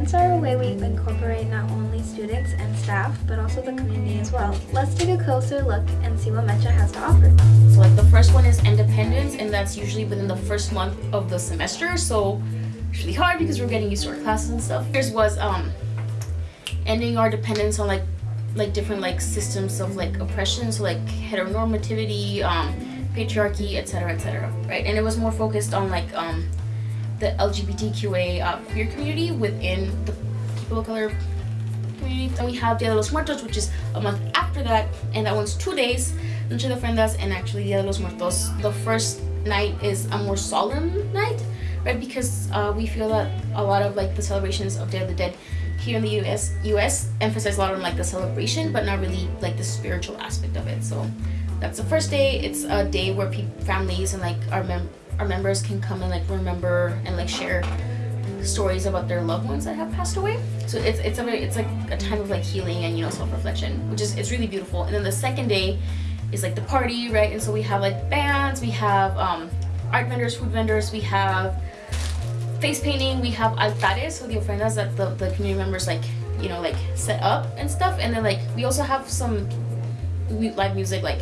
Events are a way we incorporate not only students and staff, but also the community as well. Let's take a closer look and see what Mecha has to offer. So like the first one is independence, and that's usually within the first month of the semester, so it's really hard because we're getting used to our classes and stuff. Ours was um, ending our dependence on like like different like systems of like oppression, so like heteronormativity, um, patriarchy, etc., etc., right? And it was more focused on like um, the LGBTQA uh, queer community within the people of color community. Then we have Dia de los Muertos, which is a month after that, and that one's two days. Noche de Ofrendas and actually Dia de los Muertos. The first night is a more solemn night, right? Because uh, we feel that a lot of like the celebrations of Day of the Dead here in the US US emphasize a lot on like the celebration, but not really like the spiritual aspect of it. So that's the first day. It's a day where families and like our mem our members can come and like remember and like share stories about their loved ones that have passed away. So it's it's a it's like a time of like healing and you know self-reflection which is it's really beautiful. And then the second day is like the party right? And so we have like bands we have um art vendors food vendors we have face painting we have altares. So the ofrendas that the, the community members like you know like set up and stuff. And then like we also have some live music like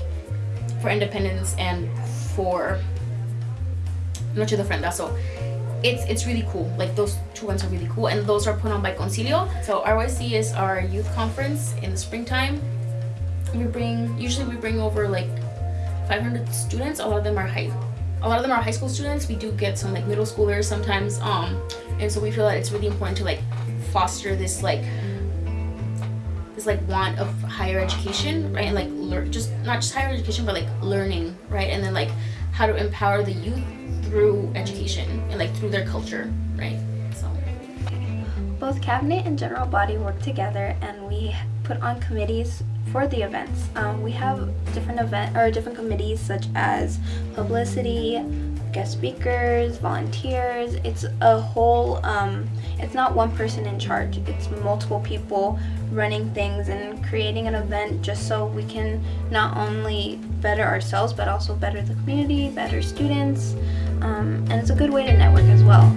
for independence and for Noche de Ofrenda. So it's it's really cool. Like those two ones are really cool, and those are put on by Concilio. So RYC is our youth conference in the springtime. We bring usually we bring over like 500 students. A lot of them are high. A lot of them are high school students. We do get some like middle schoolers sometimes. Um, and so we feel that it's really important to like foster this like this like want of higher education, right? And like learn just not just higher education, but like learning, right? And then like how to empower the youth through education and like through their culture, right? So both cabinet and general body work together and we put on committees for the events. Um, we have different event or different committees such as publicity, guest speakers, volunteers. It's a whole, um, it's not one person in charge. It's multiple people running things and creating an event just so we can not only better ourselves but also better the community, better students, um, and it's a good way to network as well.